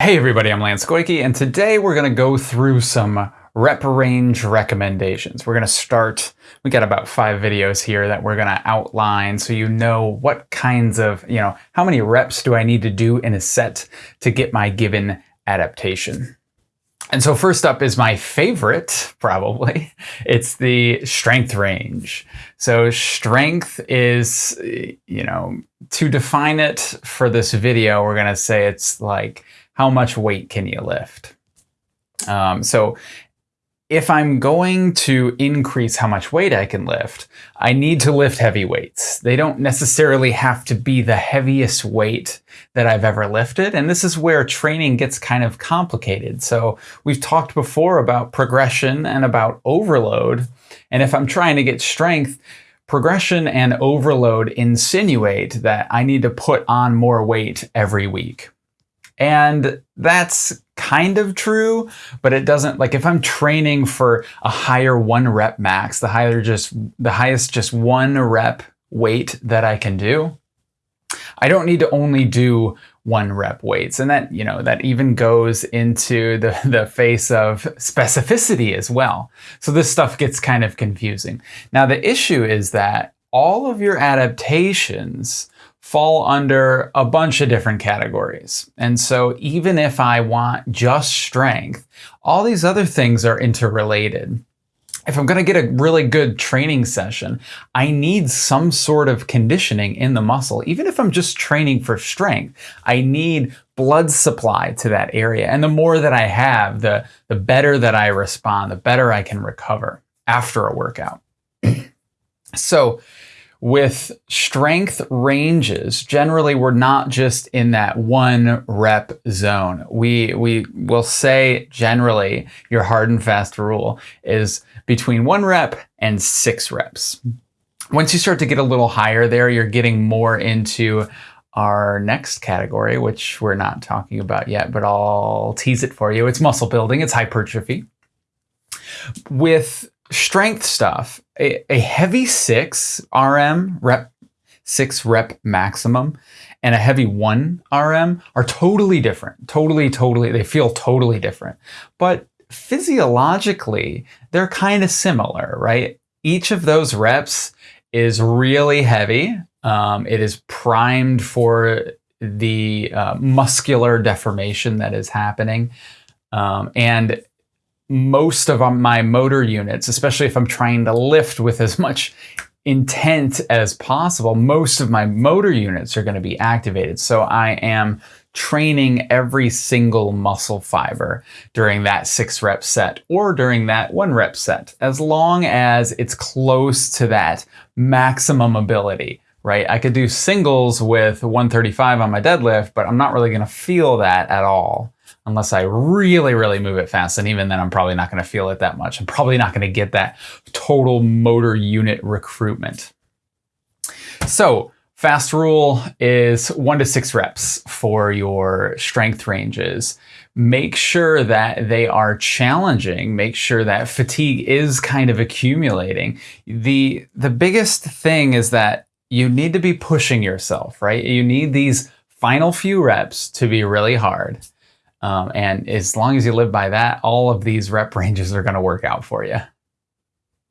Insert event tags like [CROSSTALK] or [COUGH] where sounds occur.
Hey everybody, I'm Lance Goyke, and today we're going to go through some rep range recommendations. We're going to start, we got about five videos here that we're going to outline so you know what kinds of, you know, how many reps do I need to do in a set to get my given adaptation. And so first up is my favorite, probably. [LAUGHS] It's the strength range. So strength is, you know, to define it for this video, we're going to say it's like how much weight can you lift? Um, so if I'm going to increase how much weight I can lift, I need to lift heavy weights. They don't necessarily have to be the heaviest weight that I've ever lifted. And this is where training gets kind of complicated. So we've talked before about progression and about overload. And if I'm trying to get strength, progression and overload insinuate that I need to put on more weight every week. And that's kind of true, but it doesn't like if I'm training for a higher one rep max, the higher just the highest just one rep weight that I can do, I don't need to only do one rep weights. And that, you know, that even goes into the, [LAUGHS] the face of specificity as well. So this stuff gets kind of confusing. Now the issue is that all of your adaptations fall under a bunch of different categories. And so even if I want just strength, all these other things are interrelated. If I'm going to get a really good training session, I need some sort of conditioning in the muscle. Even if I'm just training for strength, I need blood supply to that area. And the more that I have, the, the better that I respond, the better I can recover after a workout. [CLEARS THROAT] so with strength ranges, generally we're not just in that one rep zone. We, we will say generally your hard and fast rule is between one rep and six reps. Once you start to get a little higher there, you're getting more into our next category, which we're not talking about yet, but I'll tease it for you. It's muscle building, it's hypertrophy. With strength stuff, a, a heavy six RM rep, six rep maximum and a heavy one RM are totally different. Totally, totally, they feel totally different. But physiologically, they're kind of similar, right? Each of those reps is really heavy. Um, it is primed for the uh, muscular deformation that is happening. Um, and most of um, my motor units, especially if I'm trying to lift with as much intent as possible, most of my motor units are going to be activated. So I am training every single muscle fiber during that six rep set or during that one rep set, as long as it's close to that maximum ability, right? I could do singles with 135 on my deadlift, but I'm not really going to feel that at all unless I really, really move it fast. And even then, I'm probably not going to feel it that much. I'm probably not going to get that total motor unit recruitment. So fast rule is one to six reps for your strength ranges. Make sure that they are challenging. Make sure that fatigue is kind of accumulating. The, the biggest thing is that you need to be pushing yourself, right? You need these final few reps to be really hard. Um, and as long as you live by that, all of these rep [LAUGHS] ranges are going to work out for you.